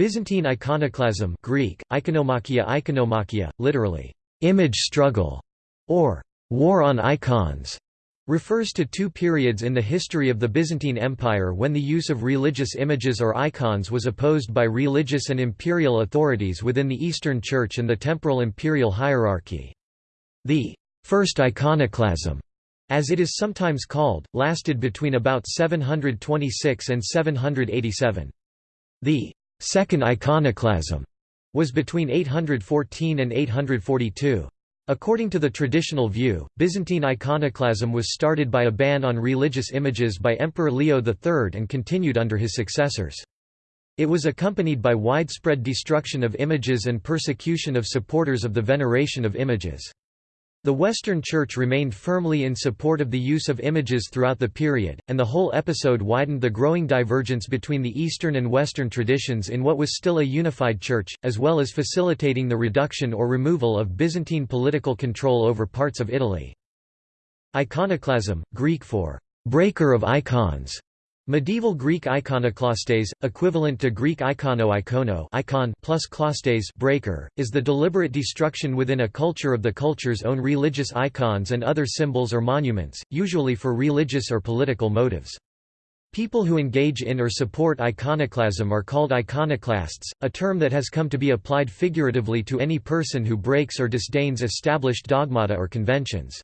Byzantine iconoclasm Greek, ikonomachia ikonomachia, literally, image struggle, or war on icons, refers to two periods in the history of the Byzantine Empire when the use of religious images or icons was opposed by religious and imperial authorities within the Eastern Church and the temporal imperial hierarchy. The First Iconoclasm, as it is sometimes called, lasted between about 726 and 787. The Second Iconoclasm was between 814 and 842. According to the traditional view, Byzantine iconoclasm was started by a ban on religious images by Emperor Leo III and continued under his successors. It was accompanied by widespread destruction of images and persecution of supporters of the veneration of images. The Western Church remained firmly in support of the use of images throughout the period, and the whole episode widened the growing divergence between the Eastern and Western traditions in what was still a unified Church, as well as facilitating the reduction or removal of Byzantine political control over parts of Italy. Iconoclasm, Greek for breaker of icons, Medieval Greek iconoklastes, equivalent to Greek ikono icon plus klastes breaker, is the deliberate destruction within a culture of the culture's own religious icons and other symbols or monuments, usually for religious or political motives. People who engage in or support iconoclasm are called iconoclasts, a term that has come to be applied figuratively to any person who breaks or disdains established dogmata or conventions.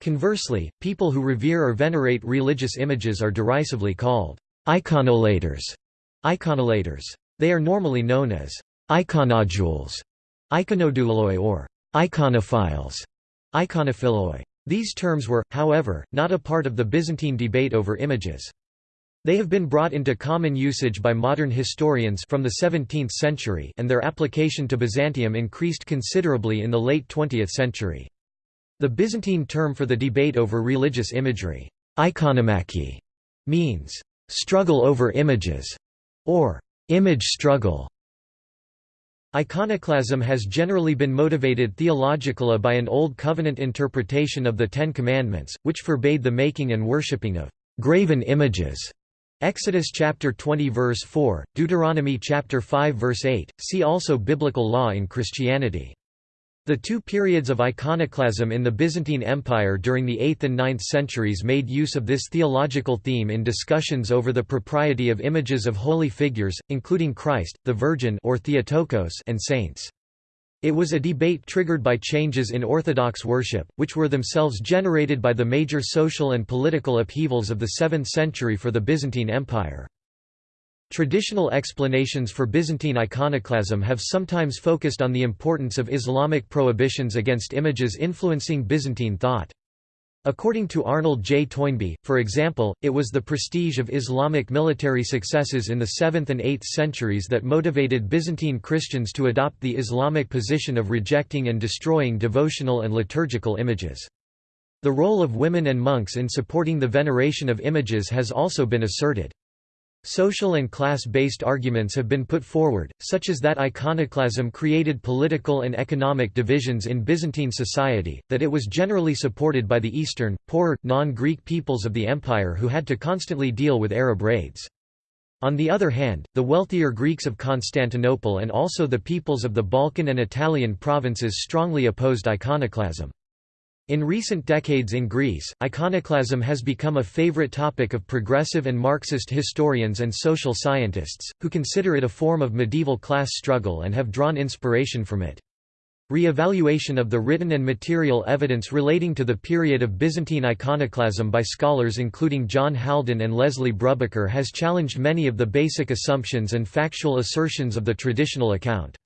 Conversely, people who revere or venerate religious images are derisively called iconolators. iconolators. They are normally known as iconodules, iconoduloi or iconophiles, iconophiloi. These terms were, however, not a part of the Byzantine debate over images. They have been brought into common usage by modern historians from the 17th century and their application to Byzantium increased considerably in the late 20th century. The Byzantine term for the debate over religious imagery, ikonomachy, means struggle over images, or image struggle. Iconoclasm has generally been motivated theologically by an Old Covenant interpretation of the Ten Commandments, which forbade the making and worshipping of graven images. Exodus chapter 20 verse 4, Deuteronomy chapter 5 verse 8. See also Biblical law in Christianity. The two periods of iconoclasm in the Byzantine Empire during the 8th and 9th centuries made use of this theological theme in discussions over the propriety of images of holy figures, including Christ, the Virgin or Theotokos and saints. It was a debate triggered by changes in Orthodox worship, which were themselves generated by the major social and political upheavals of the 7th century for the Byzantine Empire. Traditional explanations for Byzantine iconoclasm have sometimes focused on the importance of Islamic prohibitions against images influencing Byzantine thought. According to Arnold J. Toynbee, for example, it was the prestige of Islamic military successes in the 7th and 8th centuries that motivated Byzantine Christians to adopt the Islamic position of rejecting and destroying devotional and liturgical images. The role of women and monks in supporting the veneration of images has also been asserted. Social and class-based arguments have been put forward, such as that iconoclasm created political and economic divisions in Byzantine society, that it was generally supported by the Eastern, poorer, non-Greek peoples of the empire who had to constantly deal with Arab raids. On the other hand, the wealthier Greeks of Constantinople and also the peoples of the Balkan and Italian provinces strongly opposed iconoclasm. In recent decades in Greece, iconoclasm has become a favorite topic of progressive and Marxist historians and social scientists, who consider it a form of medieval class struggle and have drawn inspiration from it. Re-evaluation of the written and material evidence relating to the period of Byzantine iconoclasm by scholars including John Haldon and Leslie Brubaker has challenged many of the basic assumptions and factual assertions of the traditional account.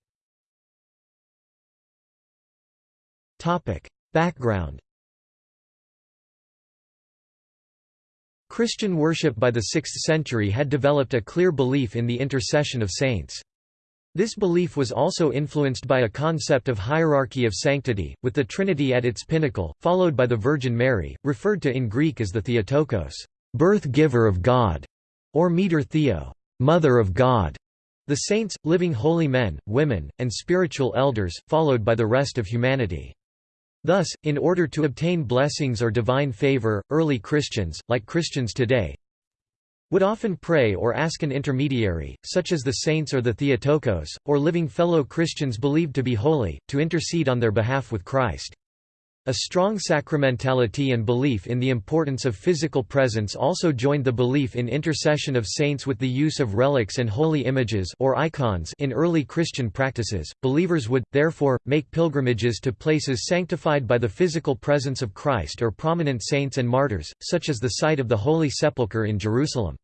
Background Christian worship by the 6th century had developed a clear belief in the intercession of saints. This belief was also influenced by a concept of hierarchy of sanctity, with the Trinity at its pinnacle, followed by the Virgin Mary, referred to in Greek as the Theotokos, birth-giver of God, or Meter Theo, mother of God, the saints, living holy men, women, and spiritual elders, followed by the rest of humanity. Thus, in order to obtain blessings or divine favor, early Christians, like Christians today, would often pray or ask an intermediary, such as the saints or the Theotokos, or living fellow Christians believed to be holy, to intercede on their behalf with Christ. A strong sacramentality and belief in the importance of physical presence also joined the belief in intercession of saints with the use of relics and holy images or icons in early Christian practices. Believers would therefore make pilgrimages to places sanctified by the physical presence of Christ or prominent saints and martyrs, such as the site of the Holy Sepulchre in Jerusalem.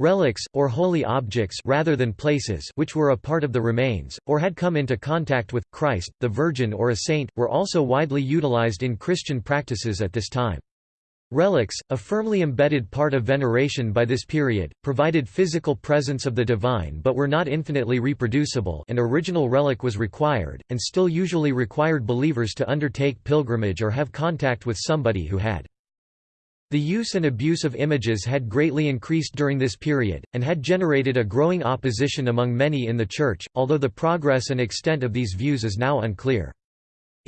Relics, or holy objects rather than places which were a part of the remains, or had come into contact with, Christ, the Virgin or a saint, were also widely utilized in Christian practices at this time. Relics, a firmly embedded part of veneration by this period, provided physical presence of the divine but were not infinitely reproducible an original relic was required, and still usually required believers to undertake pilgrimage or have contact with somebody who had the use and abuse of images had greatly increased during this period, and had generated a growing opposition among many in the Church, although the progress and extent of these views is now unclear.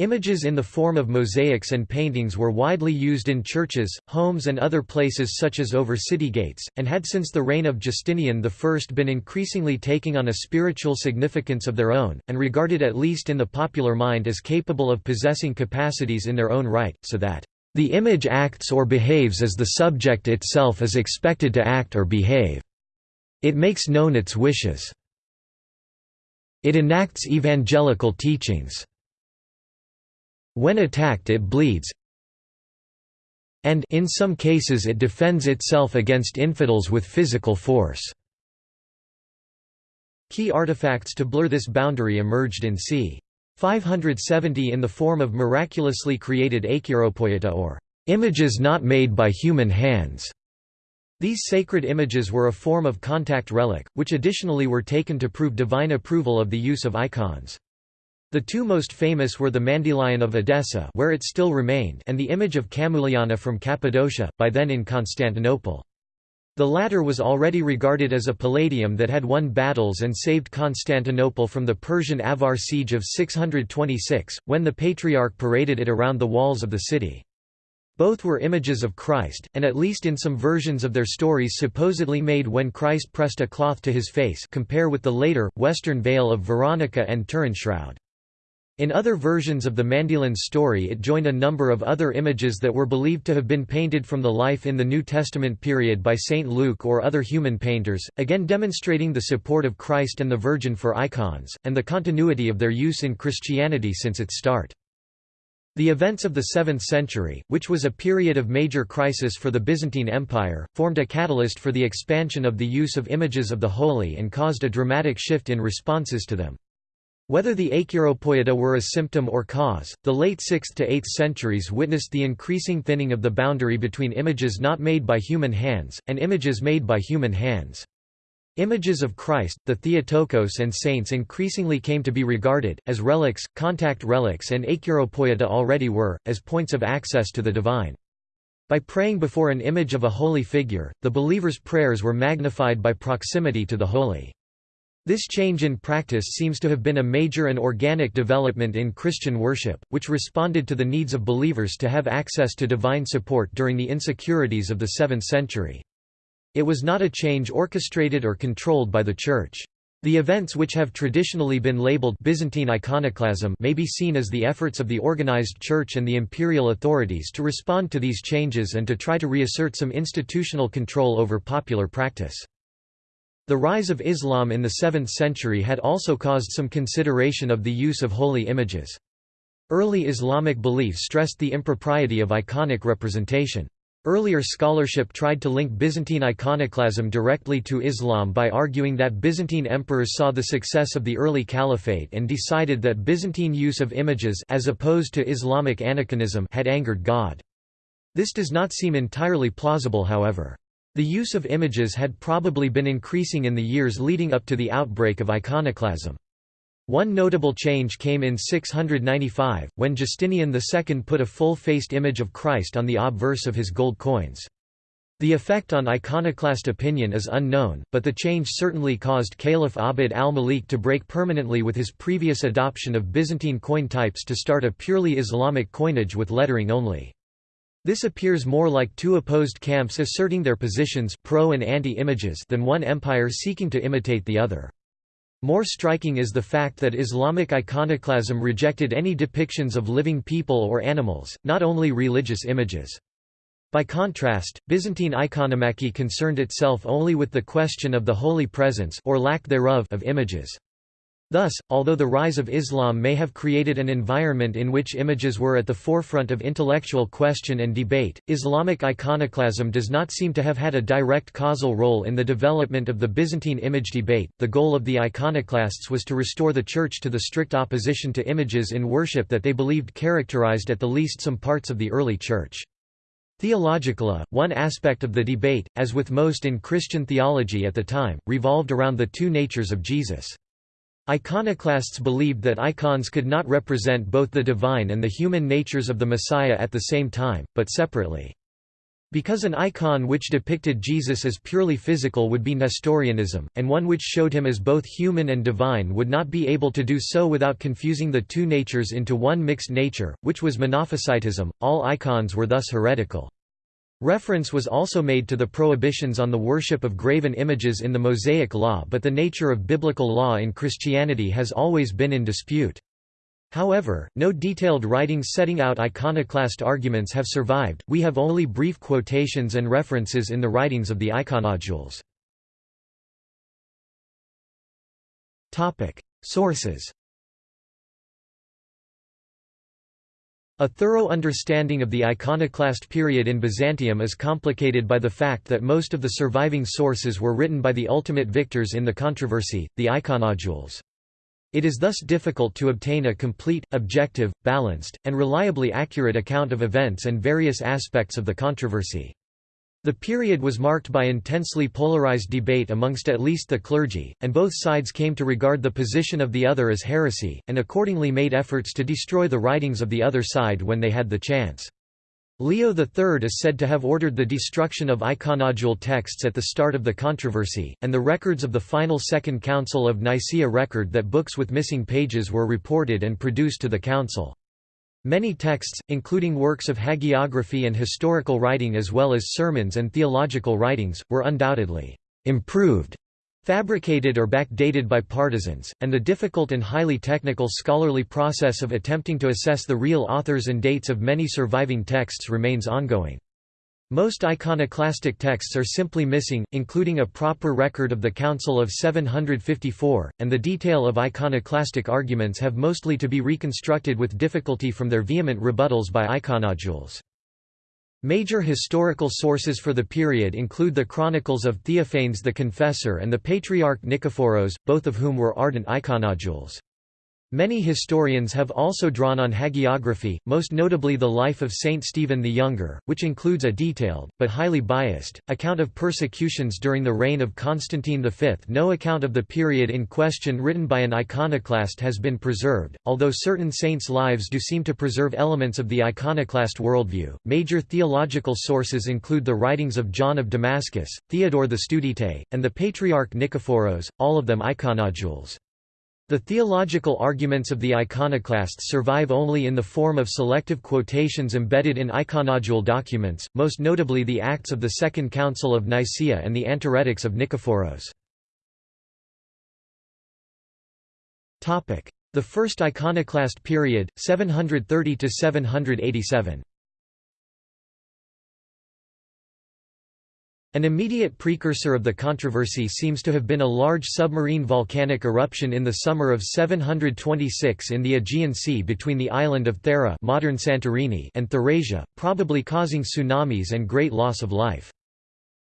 Images in the form of mosaics and paintings were widely used in churches, homes and other places such as over city gates, and had since the reign of Justinian I been increasingly taking on a spiritual significance of their own, and regarded at least in the popular mind as capable of possessing capacities in their own right, so that the image acts or behaves as the subject itself is expected to act or behave. It makes known its wishes. It enacts evangelical teachings. When attacked it bleeds, and in some cases it defends itself against infidels with physical force. Key artifacts to blur this boundary emerged in c. 570 in the form of miraculously created acheiropoieta or images not made by human hands. These sacred images were a form of contact relic, which additionally were taken to prove divine approval of the use of icons. The two most famous were the Mandylion of Edessa where it still remained and the image of Camuliana from Cappadocia, by then in Constantinople. The latter was already regarded as a palladium that had won battles and saved Constantinople from the Persian Avar siege of 626, when the Patriarch paraded it around the walls of the city. Both were images of Christ, and at least in some versions of their stories supposedly made when Christ pressed a cloth to his face compare with the later, Western veil of Veronica and Turin shroud. In other versions of the Mandylion story it joined a number of other images that were believed to have been painted from the life in the New Testament period by St. Luke or other human painters, again demonstrating the support of Christ and the Virgin for icons, and the continuity of their use in Christianity since its start. The events of the 7th century, which was a period of major crisis for the Byzantine Empire, formed a catalyst for the expansion of the use of images of the holy and caused a dramatic shift in responses to them. Whether the Acheiropoieta were a symptom or cause, the late 6th to 8th centuries witnessed the increasing thinning of the boundary between images not made by human hands, and images made by human hands. Images of Christ, the Theotokos and saints increasingly came to be regarded, as relics, contact relics and Acheiropoieta already were, as points of access to the divine. By praying before an image of a holy figure, the believer's prayers were magnified by proximity to the holy. This change in practice seems to have been a major and organic development in Christian worship, which responded to the needs of believers to have access to divine support during the insecurities of the 7th century. It was not a change orchestrated or controlled by the Church. The events which have traditionally been labeled Byzantine iconoclasm may be seen as the efforts of the organized Church and the imperial authorities to respond to these changes and to try to reassert some institutional control over popular practice. The rise of Islam in the 7th century had also caused some consideration of the use of holy images. Early Islamic belief stressed the impropriety of iconic representation. Earlier scholarship tried to link Byzantine iconoclasm directly to Islam by arguing that Byzantine emperors saw the success of the early caliphate and decided that Byzantine use of images as opposed to Islamic had angered God. This does not seem entirely plausible however. The use of images had probably been increasing in the years leading up to the outbreak of iconoclasm. One notable change came in 695, when Justinian II put a full-faced image of Christ on the obverse of his gold coins. The effect on iconoclast opinion is unknown, but the change certainly caused Caliph Abd al-Malik to break permanently with his previous adoption of Byzantine coin types to start a purely Islamic coinage with lettering only. This appears more like two opposed camps asserting their positions pro and anti-images than one empire seeking to imitate the other. More striking is the fact that Islamic iconoclasm rejected any depictions of living people or animals, not only religious images. By contrast, Byzantine iconomachy concerned itself only with the question of the holy presence or lack thereof of images. Thus, although the rise of Islam may have created an environment in which images were at the forefront of intellectual question and debate, Islamic iconoclasm does not seem to have had a direct causal role in the development of the Byzantine image debate. The goal of the iconoclasts was to restore the Church to the strict opposition to images in worship that they believed characterized at the least some parts of the early Church. Theologically, one aspect of the debate, as with most in Christian theology at the time, revolved around the two natures of Jesus. Iconoclasts believed that icons could not represent both the divine and the human natures of the Messiah at the same time, but separately. Because an icon which depicted Jesus as purely physical would be Nestorianism, and one which showed him as both human and divine would not be able to do so without confusing the two natures into one mixed nature, which was Monophysitism, all icons were thus heretical. Reference was also made to the prohibitions on the worship of graven images in the Mosaic Law but the nature of biblical law in Christianity has always been in dispute. However, no detailed writings setting out iconoclast arguments have survived, we have only brief quotations and references in the writings of the iconodules. Sources A thorough understanding of the iconoclast period in Byzantium is complicated by the fact that most of the surviving sources were written by the ultimate victors in the controversy, the iconodules. It is thus difficult to obtain a complete, objective, balanced, and reliably accurate account of events and various aspects of the controversy. The period was marked by intensely polarized debate amongst at least the clergy, and both sides came to regard the position of the other as heresy, and accordingly made efforts to destroy the writings of the other side when they had the chance. Leo III is said to have ordered the destruction of iconodule texts at the start of the controversy, and the records of the final Second Council of Nicaea record that books with missing pages were reported and produced to the council. Many texts, including works of hagiography and historical writing as well as sermons and theological writings, were undoubtedly improved fabricated or backdated by partisans, and the difficult and highly technical scholarly process of attempting to assess the real authors and dates of many surviving texts remains ongoing. Most iconoclastic texts are simply missing, including a proper record of the Council of 754, and the detail of iconoclastic arguments have mostly to be reconstructed with difficulty from their vehement rebuttals by iconodules. Major historical sources for the period include the chronicles of Theophanes the Confessor and the Patriarch Nikephoros, both of whom were ardent iconodules. Many historians have also drawn on hagiography, most notably the life of Saint Stephen the Younger, which includes a detailed, but highly biased, account of persecutions during the reign of Constantine V. No account of the period in question written by an iconoclast has been preserved, although certain saints' lives do seem to preserve elements of the iconoclast worldview. Major theological sources include the writings of John of Damascus, Theodore the Studite, and the Patriarch Nikephoros, all of them iconodules. The theological arguments of the iconoclasts survive only in the form of selective quotations embedded in iconodule documents, most notably the Acts of the Second Council of Nicaea and the Antirrhetics of Nikephoros. The First Iconoclast period, 730–787 An immediate precursor of the controversy seems to have been a large submarine volcanic eruption in the summer of 726 in the Aegean Sea between the island of Thera modern Santorini and Therasia, probably causing tsunamis and great loss of life.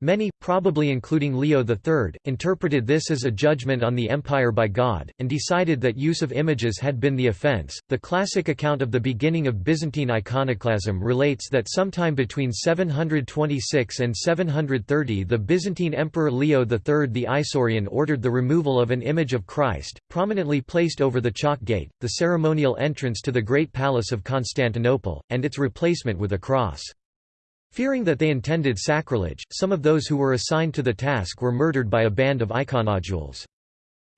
Many, probably including Leo III, interpreted this as a judgment on the empire by God, and decided that use of images had been the offense. The classic account of the beginning of Byzantine iconoclasm relates that sometime between 726 and 730 the Byzantine Emperor Leo III the Isaurian ordered the removal of an image of Christ, prominently placed over the Chalk Gate, the ceremonial entrance to the Great Palace of Constantinople, and its replacement with a cross. Fearing that they intended sacrilege, some of those who were assigned to the task were murdered by a band of iconodules.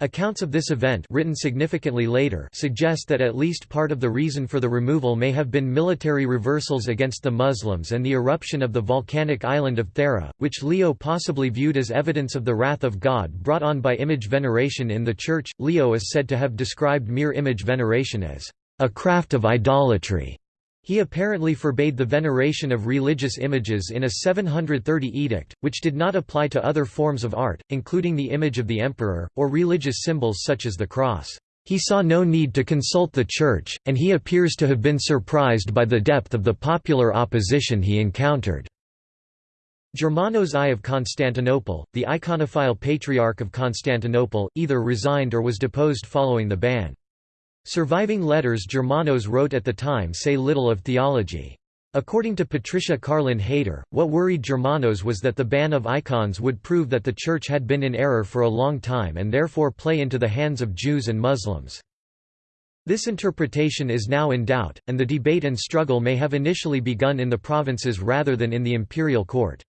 Accounts of this event written significantly later suggest that at least part of the reason for the removal may have been military reversals against the Muslims and the eruption of the volcanic island of Thera, which Leo possibly viewed as evidence of the wrath of God brought on by image veneration in the Church. Leo is said to have described mere image veneration as a craft of idolatry. He apparently forbade the veneration of religious images in a 730 edict, which did not apply to other forms of art, including the image of the emperor, or religious symbols such as the cross. He saw no need to consult the Church, and he appears to have been surprised by the depth of the popular opposition he encountered. Germanos I of Constantinople, the iconophile Patriarch of Constantinople, either resigned or was deposed following the ban. Surviving letters Germanos wrote at the time say little of theology. According to Patricia Karlin Hayter, what worried Germanos was that the ban of icons would prove that the Church had been in error for a long time and therefore play into the hands of Jews and Muslims. This interpretation is now in doubt, and the debate and struggle may have initially begun in the provinces rather than in the imperial court.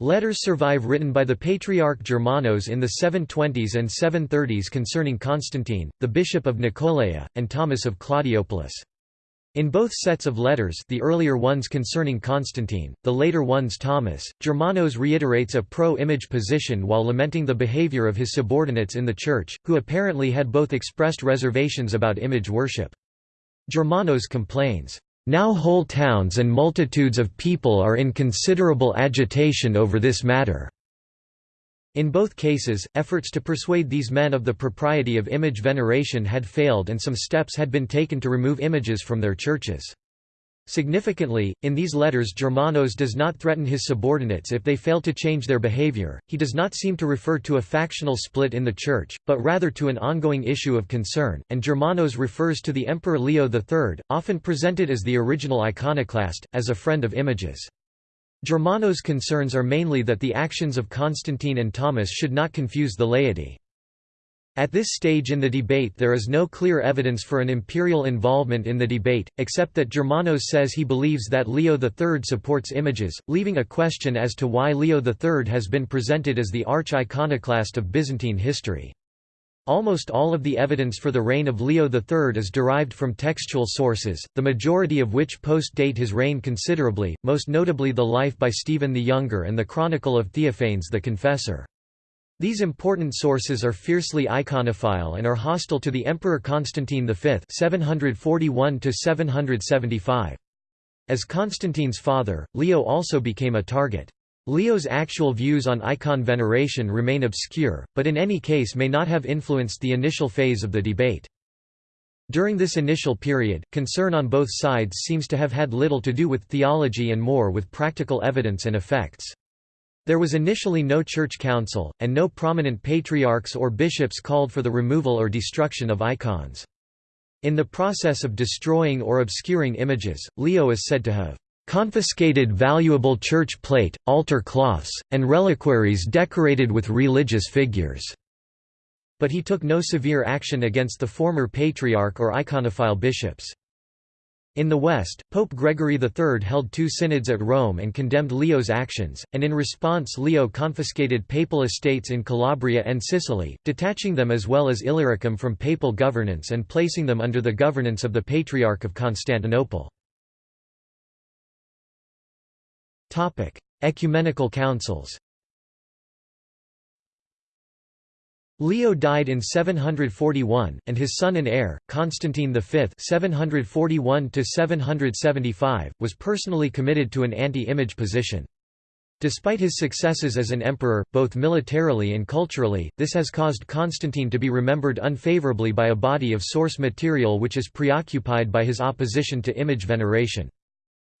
Letters survive written by the Patriarch Germanos in the 720s and 730s concerning Constantine, the bishop of Nakoleia, and Thomas of Claudiopolis. In both sets of letters the earlier ones concerning Constantine, the later ones Thomas, Germanos reiterates a pro-image position while lamenting the behavior of his subordinates in the Church, who apparently had both expressed reservations about image worship. Germanos complains, now whole towns and multitudes of people are in considerable agitation over this matter. In both cases, efforts to persuade these men of the propriety of image veneration had failed and some steps had been taken to remove images from their churches. Significantly, in these letters Germanos does not threaten his subordinates if they fail to change their behavior, he does not seem to refer to a factional split in the Church, but rather to an ongoing issue of concern, and Germanos refers to the Emperor Leo III, often presented as the original iconoclast, as a friend of images. Germanos' concerns are mainly that the actions of Constantine and Thomas should not confuse the laity. At this stage in the debate there is no clear evidence for an imperial involvement in the debate, except that Germanos says he believes that Leo III supports images, leaving a question as to why Leo III has been presented as the arch-iconoclast of Byzantine history. Almost all of the evidence for the reign of Leo III is derived from textual sources, the majority of which post-date his reign considerably, most notably the life by Stephen the Younger and the Chronicle of Theophanes the Confessor. These important sources are fiercely iconophile and are hostile to the Emperor Constantine V 741 As Constantine's father, Leo also became a target. Leo's actual views on icon veneration remain obscure, but in any case may not have influenced the initial phase of the debate. During this initial period, concern on both sides seems to have had little to do with theology and more with practical evidence and effects. There was initially no church council, and no prominent patriarchs or bishops called for the removal or destruction of icons. In the process of destroying or obscuring images, Leo is said to have confiscated valuable church plate, altar cloths, and reliquaries decorated with religious figures." But he took no severe action against the former patriarch or iconophile bishops. In the West, Pope Gregory III held two synods at Rome and condemned Leo's actions, and in response Leo confiscated papal estates in Calabria and Sicily, detaching them as well as Illyricum from papal governance and placing them under the governance of the Patriarch of Constantinople. Ecumenical councils Leo died in 741, and his son and heir, Constantine V 741 was personally committed to an anti-image position. Despite his successes as an emperor, both militarily and culturally, this has caused Constantine to be remembered unfavorably by a body of source material which is preoccupied by his opposition to image veneration.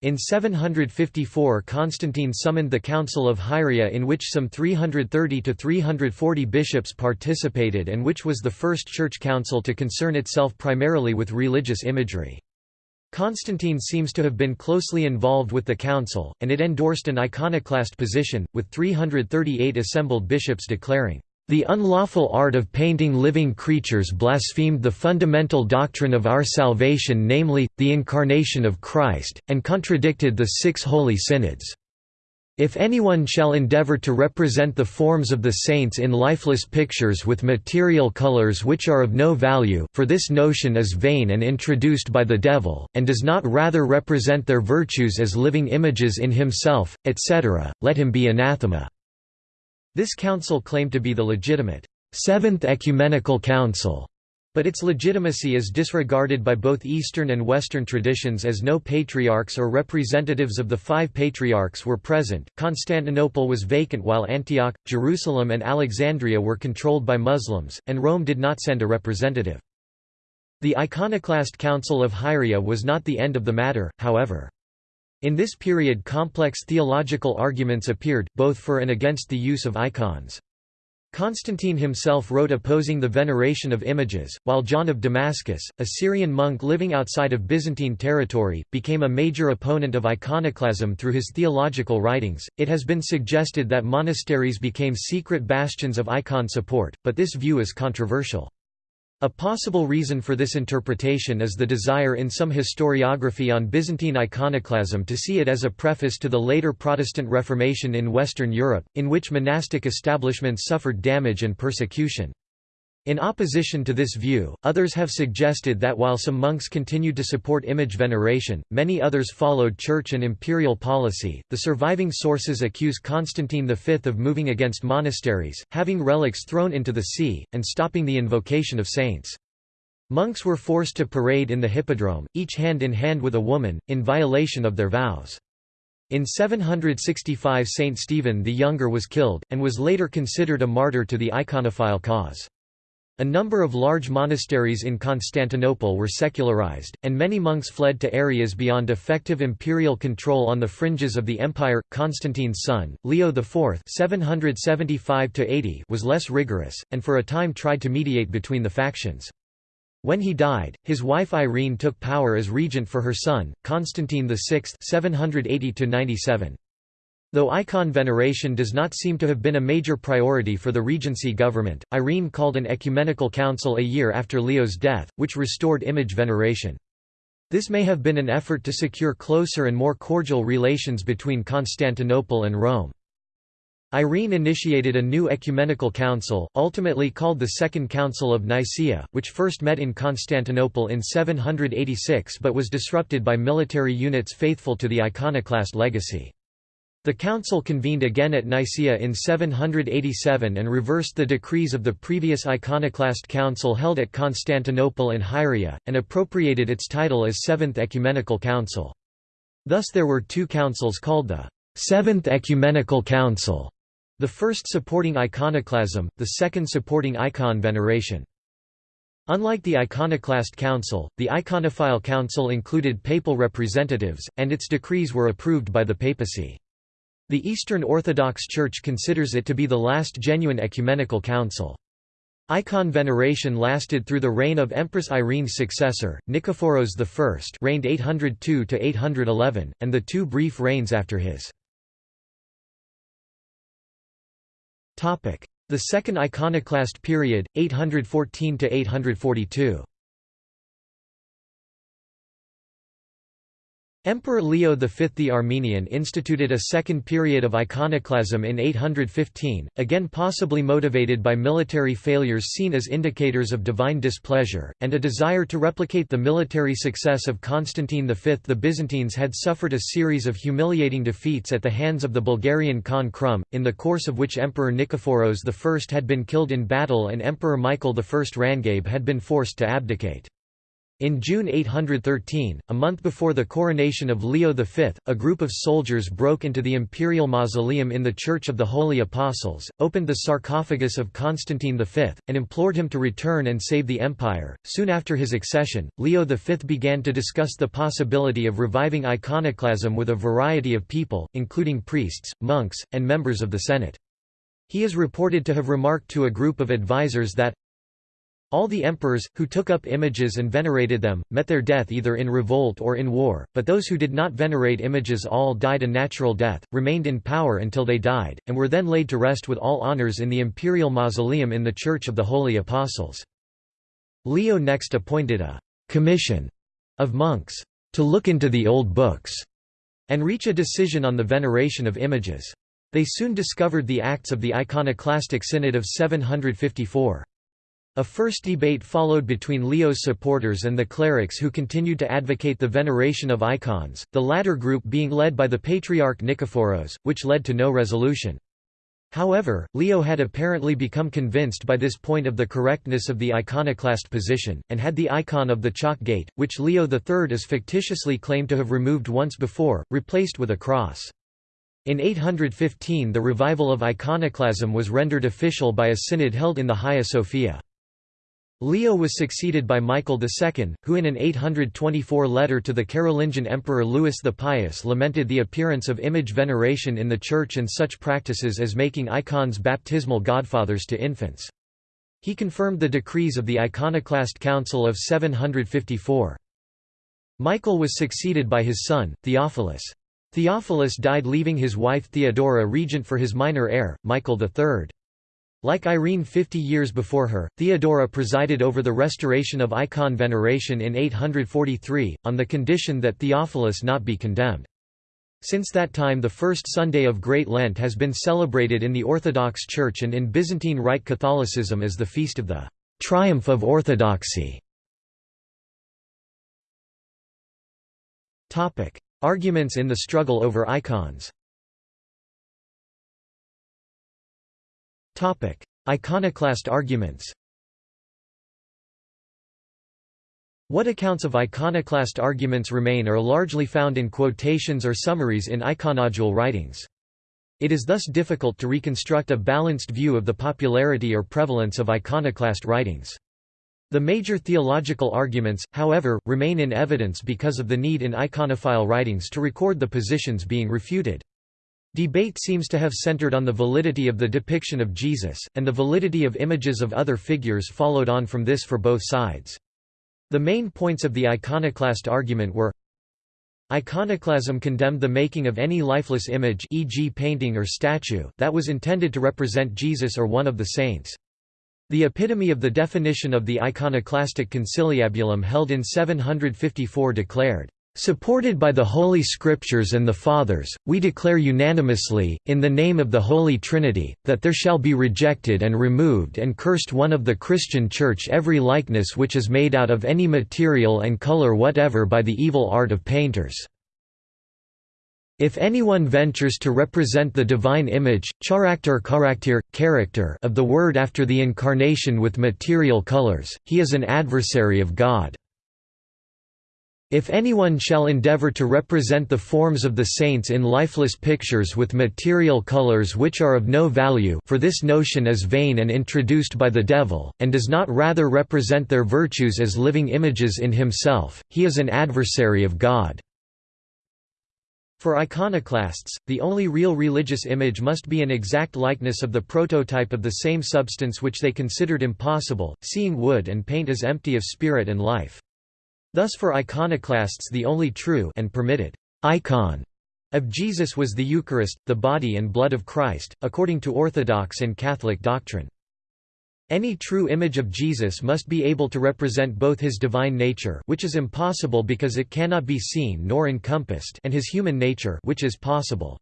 In 754 Constantine summoned the Council of Hieria in which some 330 to 340 bishops participated and which was the first church council to concern itself primarily with religious imagery. Constantine seems to have been closely involved with the council, and it endorsed an iconoclast position, with 338 assembled bishops declaring, the unlawful art of painting living creatures blasphemed the fundamental doctrine of our salvation namely, the incarnation of Christ, and contradicted the six holy synods." If anyone shall endeavor to represent the forms of the saints in lifeless pictures with material colors which are of no value for this notion is vain and introduced by the devil, and does not rather represent their virtues as living images in himself, etc., let him be anathema." This council claimed to be the legitimate, Seventh Ecumenical Council but its legitimacy is disregarded by both Eastern and Western traditions as no patriarchs or representatives of the five patriarchs were present. Constantinople was vacant while Antioch, Jerusalem, and Alexandria were controlled by Muslims, and Rome did not send a representative. The Iconoclast Council of Hieria was not the end of the matter, however. In this period complex theological arguments appeared, both for and against the use of icons. Constantine himself wrote opposing the veneration of images, while John of Damascus, a Syrian monk living outside of Byzantine territory, became a major opponent of iconoclasm through his theological writings. It has been suggested that monasteries became secret bastions of icon support, but this view is controversial. A possible reason for this interpretation is the desire in some historiography on Byzantine iconoclasm to see it as a preface to the later Protestant Reformation in Western Europe, in which monastic establishments suffered damage and persecution. In opposition to this view, others have suggested that while some monks continued to support image veneration, many others followed church and imperial policy. The surviving sources accuse Constantine V of moving against monasteries, having relics thrown into the sea, and stopping the invocation of saints. Monks were forced to parade in the hippodrome, each hand in hand with a woman, in violation of their vows. In 765 Saint Stephen the Younger was killed, and was later considered a martyr to the iconophile cause. A number of large monasteries in Constantinople were secularized, and many monks fled to areas beyond effective imperial control on the fringes of the empire. Constantine's son, Leo IV (775–80), was less rigorous, and for a time tried to mediate between the factions. When he died, his wife Irene took power as regent for her son, Constantine VI (780–97). Though icon veneration does not seem to have been a major priority for the Regency government, Irene called an ecumenical council a year after Leo's death, which restored image veneration. This may have been an effort to secure closer and more cordial relations between Constantinople and Rome. Irene initiated a new ecumenical council, ultimately called the Second Council of Nicaea, which first met in Constantinople in 786 but was disrupted by military units faithful to the iconoclast legacy. The council convened again at Nicaea in 787 and reversed the decrees of the previous iconoclast council held at Constantinople and Hieria, and appropriated its title as Seventh Ecumenical Council. Thus there were two councils called the Seventh Ecumenical Council, the first supporting iconoclasm, the second supporting icon veneration. Unlike the Iconoclast Council, the Iconophile Council included papal representatives, and its decrees were approved by the papacy. The Eastern Orthodox Church considers it to be the last genuine ecumenical council. Icon veneration lasted through the reign of Empress Irene's successor, Nikephoros I reigned 802–811, and the two brief reigns after his. The Second Iconoclast period, 814–842 Emperor Leo V the Armenian instituted a second period of iconoclasm in 815, again possibly motivated by military failures seen as indicators of divine displeasure, and a desire to replicate the military success of Constantine V. The Byzantines had suffered a series of humiliating defeats at the hands of the Bulgarian Khan Krum, in the course of which Emperor Nikephoros I had been killed in battle and Emperor Michael I Rangabe had been forced to abdicate. In June 813, a month before the coronation of Leo V, a group of soldiers broke into the imperial mausoleum in the Church of the Holy Apostles, opened the sarcophagus of Constantine V, and implored him to return and save the empire. Soon after his accession, Leo V began to discuss the possibility of reviving iconoclasm with a variety of people, including priests, monks, and members of the Senate. He is reported to have remarked to a group of advisers that, all the emperors, who took up images and venerated them, met their death either in revolt or in war, but those who did not venerate images all died a natural death, remained in power until they died, and were then laid to rest with all honors in the imperial mausoleum in the Church of the Holy Apostles. Leo next appointed a «commission» of monks to look into the old books and reach a decision on the veneration of images. They soon discovered the acts of the iconoclastic synod of 754. A first debate followed between Leo's supporters and the clerics who continued to advocate the veneration of icons, the latter group being led by the Patriarch Nikephoros, which led to no resolution. However, Leo had apparently become convinced by this point of the correctness of the iconoclast position, and had the icon of the Chalk Gate, which Leo III is fictitiously claimed to have removed once before, replaced with a cross. In 815 the revival of iconoclasm was rendered official by a synod held in the Hagia Sophia. Leo was succeeded by Michael II, who in an 824 letter to the Carolingian Emperor Louis the Pious lamented the appearance of image veneration in the Church and such practices as making icons baptismal godfathers to infants. He confirmed the decrees of the Iconoclast Council of 754. Michael was succeeded by his son, Theophilus. Theophilus died leaving his wife Theodora regent for his minor heir, Michael III. Like Irene 50 years before her, Theodora presided over the restoration of icon veneration in 843, on the condition that Theophilus not be condemned. Since that time the first Sunday of Great Lent has been celebrated in the Orthodox Church and in Byzantine Rite Catholicism as the feast of the «triumph of orthodoxy». Arguments in the struggle over icons Topic: Iconoclast arguments. What accounts of iconoclast arguments remain are largely found in quotations or summaries in iconodule writings. It is thus difficult to reconstruct a balanced view of the popularity or prevalence of iconoclast writings. The major theological arguments, however, remain in evidence because of the need in iconophile writings to record the positions being refuted. Debate seems to have centered on the validity of the depiction of Jesus, and the validity of images of other figures followed on from this for both sides. The main points of the iconoclast argument were Iconoclasm condemned the making of any lifeless image e.g. painting or statue that was intended to represent Jesus or one of the saints. The epitome of the definition of the iconoclastic conciliabulum held in 754 declared, Supported by the Holy Scriptures and the Fathers, we declare unanimously, in the name of the Holy Trinity, that there shall be rejected and removed and cursed one of the Christian Church every likeness which is made out of any material and color whatever by the evil art of painters. If anyone ventures to represent the divine image character, character of the Word after the Incarnation with material colors, he is an adversary of God. If anyone shall endeavor to represent the forms of the saints in lifeless pictures with material colors which are of no value for this notion is vain and introduced by the devil, and does not rather represent their virtues as living images in himself, he is an adversary of God. For iconoclasts, the only real religious image must be an exact likeness of the prototype of the same substance which they considered impossible, seeing wood and paint as empty of spirit and life. Thus for iconoclasts the only true and permitted icon of Jesus was the Eucharist, the body and blood of Christ, according to Orthodox and Catholic doctrine. Any true image of Jesus must be able to represent both his divine nature which is impossible because it cannot be seen nor encompassed and his human nature which is possible.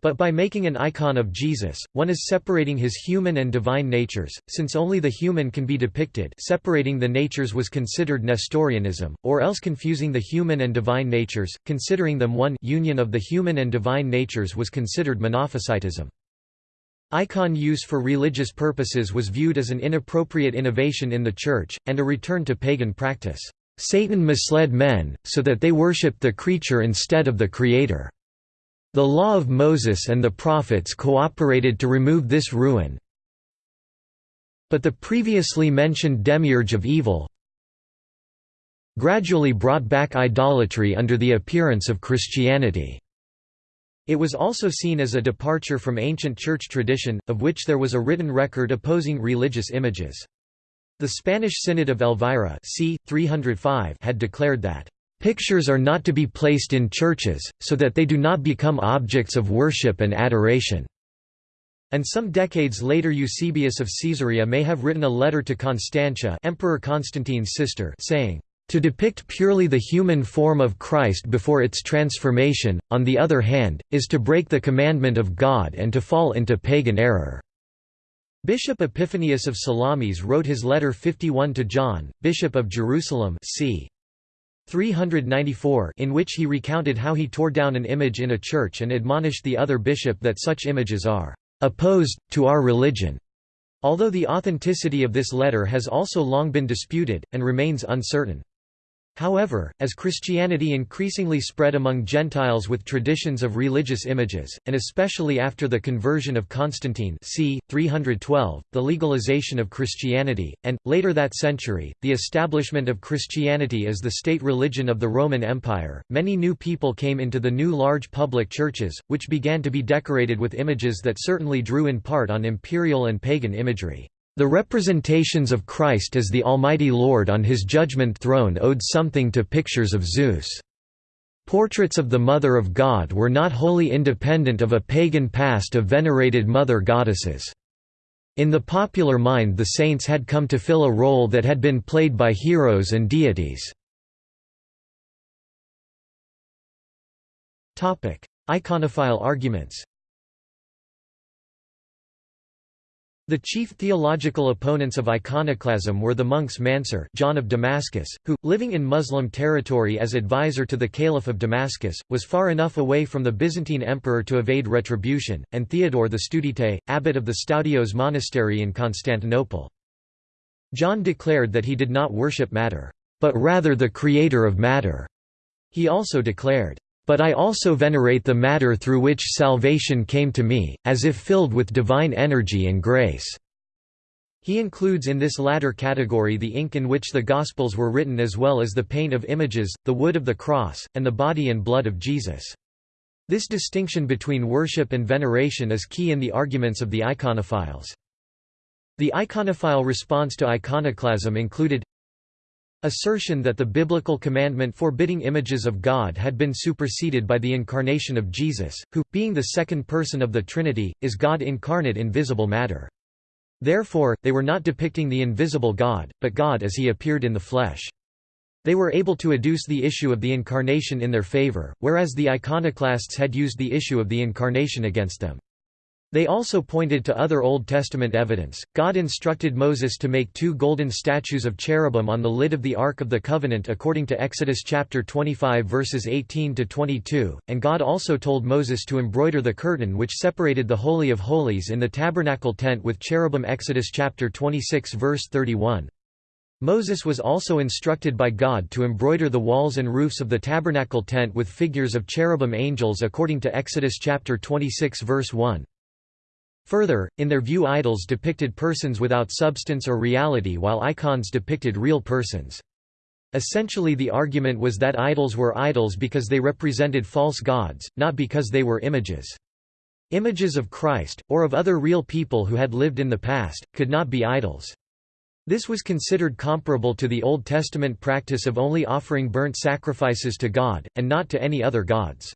But by making an icon of Jesus, one is separating his human and divine natures, since only the human can be depicted separating the natures was considered Nestorianism, or else confusing the human and divine natures, considering them one union of the human and divine natures was considered Monophysitism. Icon use for religious purposes was viewed as an inappropriate innovation in the Church, and a return to pagan practice. Satan misled men, so that they worshipped the creature instead of the Creator. The law of Moses and the prophets cooperated to remove this ruin. But the previously mentioned demiurge of evil gradually brought back idolatry under the appearance of Christianity. It was also seen as a departure from ancient church tradition, of which there was a written record opposing religious images. The Spanish Synod of Elvira c. 305 had declared that Pictures are not to be placed in churches, so that they do not become objects of worship and adoration." And some decades later Eusebius of Caesarea may have written a letter to Constantia Emperor Constantine's sister saying, To depict purely the human form of Christ before its transformation, on the other hand, is to break the commandment of God and to fall into pagan error." Bishop Epiphanius of Salamis wrote his letter 51 to John, Bishop of Jerusalem c. 394 in which he recounted how he tore down an image in a church and admonished the other bishop that such images are "...opposed, to our religion." Although the authenticity of this letter has also long been disputed, and remains uncertain. However, as Christianity increasingly spread among Gentiles with traditions of religious images, and especially after the conversion of Constantine c. 312, the legalization of Christianity, and, later that century, the establishment of Christianity as the state religion of the Roman Empire, many new people came into the new large public churches, which began to be decorated with images that certainly drew in part on imperial and pagan imagery. The representations of Christ as the Almighty Lord on his judgment throne owed something to pictures of Zeus. Portraits of the Mother of God were not wholly independent of a pagan past of venerated mother goddesses. In the popular mind the saints had come to fill a role that had been played by heroes and deities. Iconophile arguments The chief theological opponents of iconoclasm were the monks Mansur John of Damascus, who, living in Muslim territory as advisor to the Caliph of Damascus, was far enough away from the Byzantine emperor to evade retribution, and Theodore the Studite, abbot of the Stoudios monastery in Constantinople. John declared that he did not worship matter, but rather the creator of matter. He also declared, but I also venerate the matter through which salvation came to me, as if filled with divine energy and grace." He includes in this latter category the ink in which the Gospels were written as well as the paint of images, the wood of the cross, and the body and blood of Jesus. This distinction between worship and veneration is key in the arguments of the iconophiles. The iconophile response to iconoclasm included Assertion that the biblical commandment forbidding images of God had been superseded by the incarnation of Jesus, who, being the second person of the Trinity, is God incarnate in visible matter. Therefore, they were not depicting the invisible God, but God as he appeared in the flesh. They were able to adduce the issue of the incarnation in their favor, whereas the iconoclasts had used the issue of the incarnation against them. They also pointed to other Old Testament evidence. God instructed Moses to make two golden statues of cherubim on the lid of the Ark of the Covenant according to Exodus chapter 25 verses 18 to 22, and God also told Moses to embroider the curtain which separated the holy of holies in the tabernacle tent with cherubim Exodus chapter 26 verse 31. Moses was also instructed by God to embroider the walls and roofs of the tabernacle tent with figures of cherubim angels according to Exodus chapter 26 verse 1. Further, in their view idols depicted persons without substance or reality while icons depicted real persons. Essentially the argument was that idols were idols because they represented false gods, not because they were images. Images of Christ, or of other real people who had lived in the past, could not be idols. This was considered comparable to the Old Testament practice of only offering burnt sacrifices to God, and not to any other gods.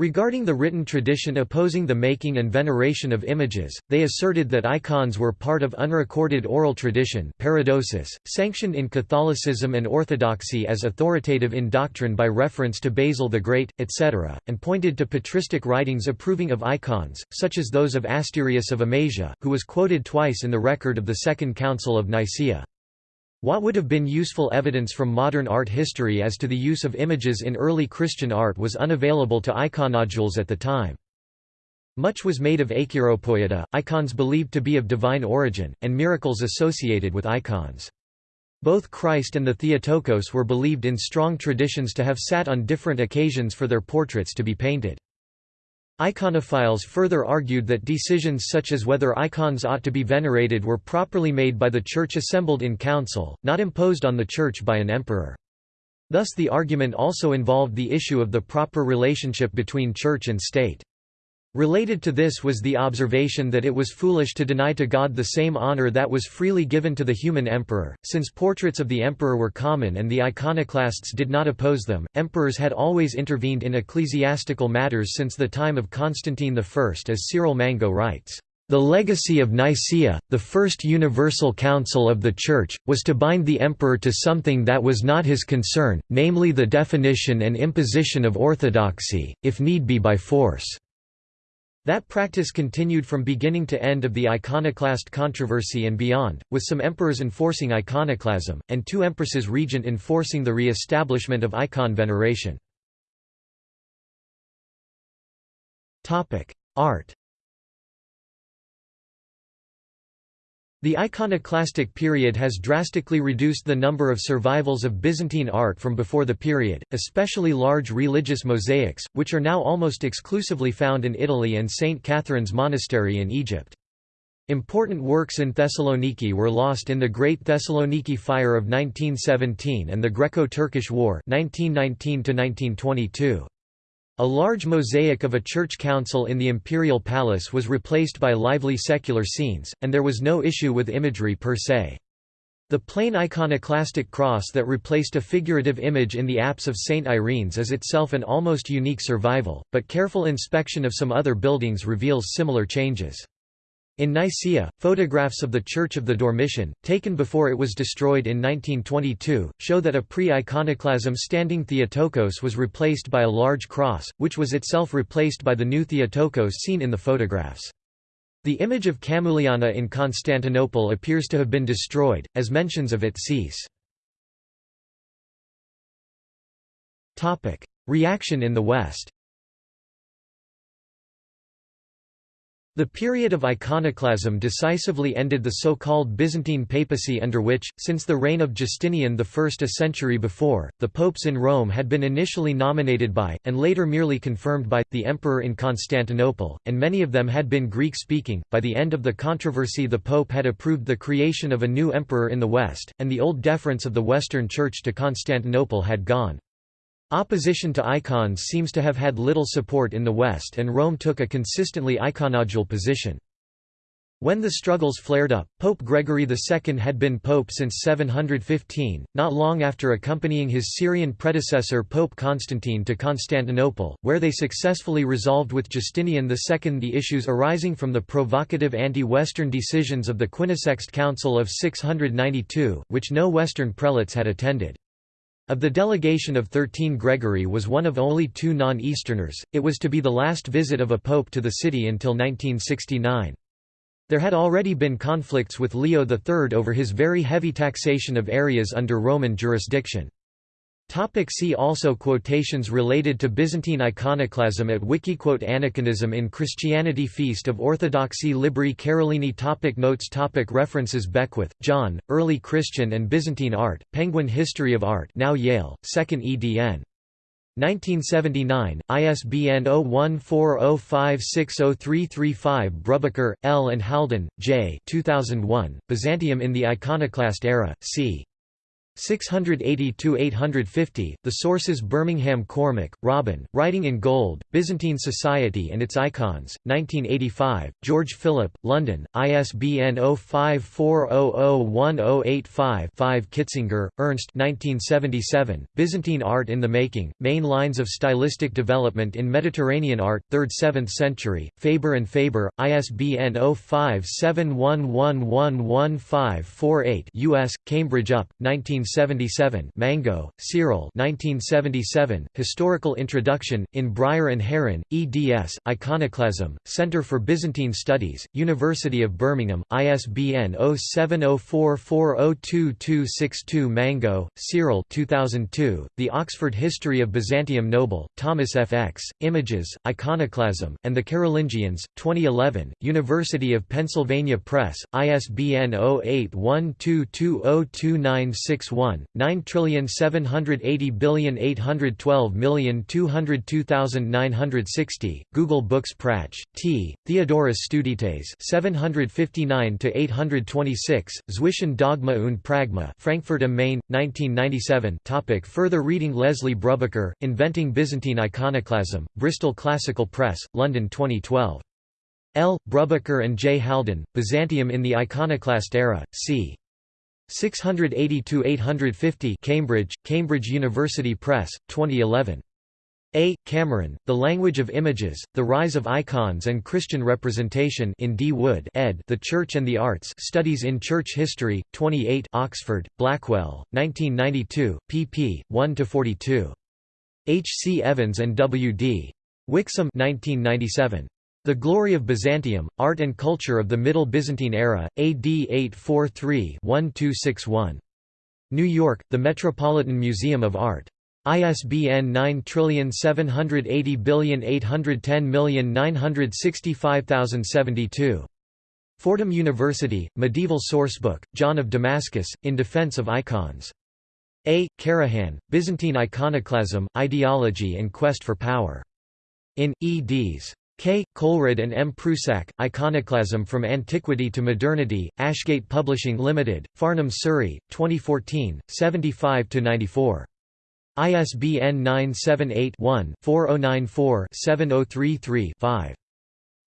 Regarding the written tradition opposing the making and veneration of images, they asserted that icons were part of unrecorded oral tradition paradosis, sanctioned in Catholicism and Orthodoxy as authoritative in doctrine by reference to Basil the Great, etc., and pointed to patristic writings approving of icons, such as those of Asterius of Amasia, who was quoted twice in the record of the Second Council of Nicaea. What would have been useful evidence from modern art history as to the use of images in early Christian art was unavailable to iconodules at the time. Much was made of acheiropoieta, icons believed to be of divine origin, and miracles associated with icons. Both Christ and the Theotokos were believed in strong traditions to have sat on different occasions for their portraits to be painted. Iconophiles further argued that decisions such as whether icons ought to be venerated were properly made by the Church assembled in council, not imposed on the Church by an emperor. Thus the argument also involved the issue of the proper relationship between Church and state. Related to this was the observation that it was foolish to deny to God the same honor that was freely given to the human emperor, since portraits of the emperor were common and the iconoclasts did not oppose them. Emperors had always intervened in ecclesiastical matters since the time of Constantine I, as Cyril Mango writes. The legacy of Nicaea, the first universal council of the Church, was to bind the emperor to something that was not his concern, namely the definition and imposition of orthodoxy, if need be by force. That practice continued from beginning to end of the iconoclast controversy and beyond, with some emperors enforcing iconoclasm, and two empresses regent enforcing the re-establishment of icon veneration. Art The iconoclastic period has drastically reduced the number of survivals of Byzantine art from before the period, especially large religious mosaics, which are now almost exclusively found in Italy and St. Catherine's Monastery in Egypt. Important works in Thessaloniki were lost in the Great Thessaloniki Fire of 1917 and the Greco-Turkish War 1919 -1922. A large mosaic of a church council in the imperial palace was replaced by lively secular scenes, and there was no issue with imagery per se. The plain iconoclastic cross that replaced a figurative image in the apse of St. Irene's is itself an almost unique survival, but careful inspection of some other buildings reveals similar changes. In Nicaea, photographs of the Church of the Dormition, taken before it was destroyed in 1922, show that a pre-iconoclasm standing Theotokos was replaced by a large cross, which was itself replaced by the new Theotokos seen in the photographs. The image of Camuliana in Constantinople appears to have been destroyed, as mentions of it cease. Reaction in the West The period of iconoclasm decisively ended the so-called Byzantine papacy under which, since the reign of Justinian I a century before, the popes in Rome had been initially nominated by, and later merely confirmed by, the emperor in Constantinople, and many of them had been Greek-speaking. By the end of the controversy the pope had approved the creation of a new emperor in the West, and the old deference of the Western Church to Constantinople had gone. Opposition to icons seems to have had little support in the West and Rome took a consistently iconodule position. When the struggles flared up, Pope Gregory II had been pope since 715, not long after accompanying his Syrian predecessor Pope Constantine to Constantinople, where they successfully resolved with Justinian II the issues arising from the provocative anti-Western decisions of the Quinisext Council of 692, which no Western prelates had attended. Of the delegation of thirteen Gregory was one of only two non-Easterners, it was to be the last visit of a pope to the city until 1969. There had already been conflicts with Leo III over his very heavy taxation of areas under Roman jurisdiction. Topic see also Quotations related to Byzantine iconoclasm at Wikiquote Aniconism in Christianity Feast of Orthodoxy Libri Carolini topic Notes topic References Beckwith, John, Early Christian and Byzantine Art, Penguin History of Art now Yale, 2nd edn. 1979, ISBN 0140560335 Brubaker, L. and Haldon, J. 2001, Byzantium in the Iconoclast Era, c. 680–850, The Sources Birmingham Cormack, Robin, Writing in Gold, Byzantine Society and its Icons, 1985, George Philip, London, ISBN 05400185-5 Kitzinger, Ernst 1977, Byzantine Art in the Making, Main Lines of Stylistic Development in Mediterranean Art, 3rd–7th Century, Faber and Faber, ISBN 0571111548 U.S., Cambridge UP, 19 1977 Mango, Cyril 1977, Historical Introduction, in Bryer and Herrin, eds, Iconoclasm, Center for Byzantine Studies, University of Birmingham, ISBN 0704402262 Mango, Cyril 2002, The Oxford History of Byzantium Noble, Thomas F. X., Images, Iconoclasm, and the Carolingians, 2011, University of Pennsylvania Press, ISBN 0812202961 1, 9780812202960, Google Books Pratsch, T. Theodorus Studites 759–826, Zwischen Dogma und Pragma Frankfurt am Main, 1997 topic Further reading Leslie Brubaker, Inventing Byzantine Iconoclasm, Bristol Classical Press, London 2012. L. Brubaker and J. Haldon, Byzantium in the Iconoclast Era, c. 680–850 Cambridge, Cambridge University Press, 2011. A. Cameron, The Language of Images, The Rise of Icons and Christian Representation in D. Wood ed. The Church and the Arts Studies in Church History, 28 Oxford, Blackwell, 1992, pp. 1–42. H. C. Evans and W. D. Wixom 1997. The Glory of Byzantium, Art and Culture of the Middle Byzantine Era, AD 843-1261. New York, The Metropolitan Museum of Art. ISBN 9780810965072. Fordham University, Medieval Sourcebook, John of Damascus, In Defense of Icons. A. Karahan, Byzantine Iconoclasm, Ideology and Quest for Power. In, eds. K. Coleridge and M. Prusac, Iconoclasm from Antiquity to Modernity, Ashgate Publishing Limited, Farnham, Surrey, 2014, 75–94. ISBN 978-1-4094-7033-5.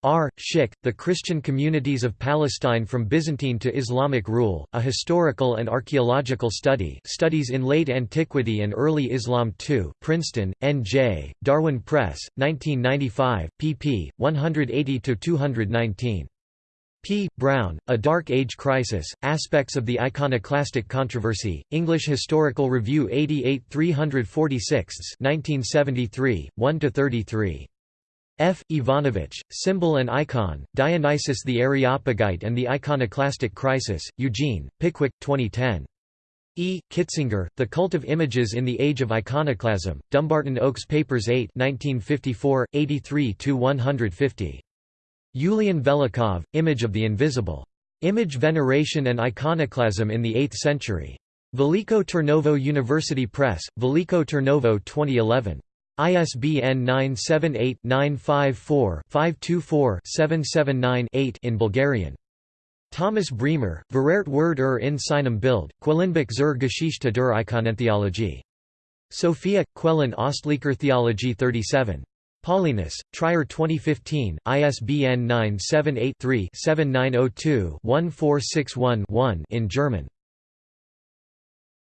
R. Schick, The Christian Communities of Palestine from Byzantine to Islamic Rule, A Historical and Archaeological Study Studies in Late Antiquity and Early Islam 2 Princeton, N.J., Darwin Press, 1995, pp. 180–219. P. Brown, A Dark Age Crisis, Aspects of the Iconoclastic Controversy, English Historical Review 88 346 1973, 1–33. F. Ivanovich, Symbol and Icon, Dionysius the Areopagite and the Iconoclastic Crisis, Eugene, Pickwick, 2010. E. Kitzinger, The Cult of Images in the Age of Iconoclasm, Dumbarton Oaks Papers 8 1954, 83–150. Yulian Velikov, Image of the Invisible. Image Veneration and Iconoclasm in the Eighth Century. Veliko Turnovo University Press, Veliko Turnovo 2011. ISBN 978-954-524-779-8 in Bulgarian. Thomas Bremer, Verert Word ur in seinem Bild, Quellenbuch zur Geschichte der Ikonentheologie. Sophia, Quellen Ostlicher Theologie 37. Paulinus, Trier 2015, ISBN 978-3-7902-1461-1 in German.